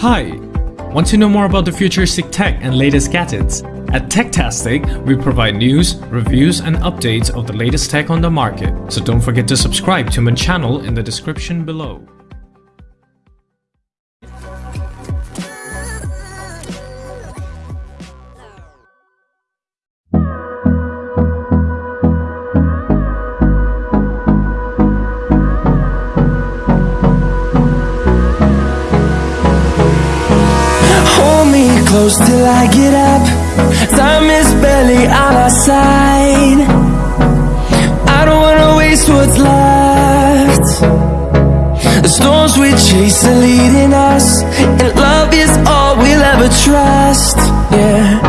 Hi! Want to know more about the futuristic tech and latest gadgets? At Techtastic, we provide news, reviews and updates of the latest tech on the market. So don't forget to subscribe to my channel in the description below. Close till I get up. Time is barely on our side. I don't wanna waste what's left. The storms we chase are leading us And love is all we'll ever trust. Yeah,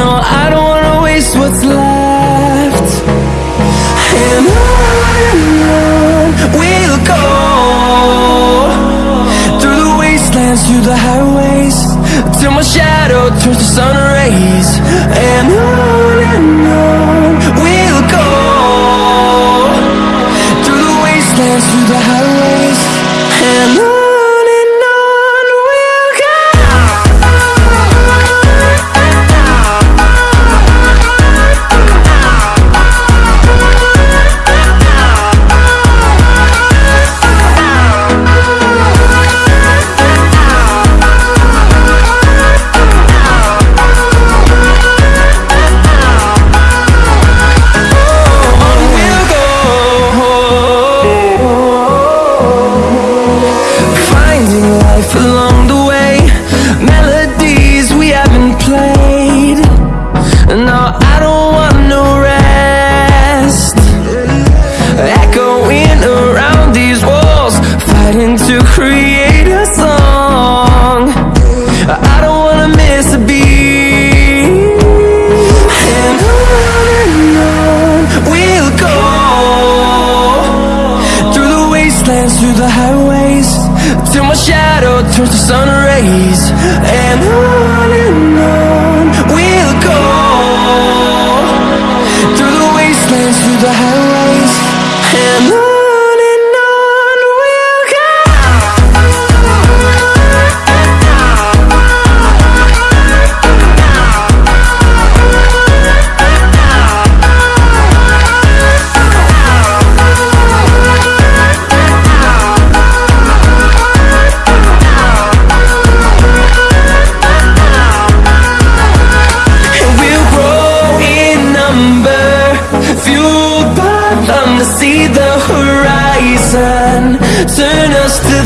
no, I don't wanna waste what's left. And on and on we'll go. Through the wastelands, through the highways Till my shadow turns to sun rays Melodies we haven't played. No, I don't want no rest. Echoing around these walls Fighting to create a song. I don't wanna miss a beat. And on and on we'll go. Through the wastelands, through the highways Till my shadow turns to sun rays And on and on to see the horizon. Turn us to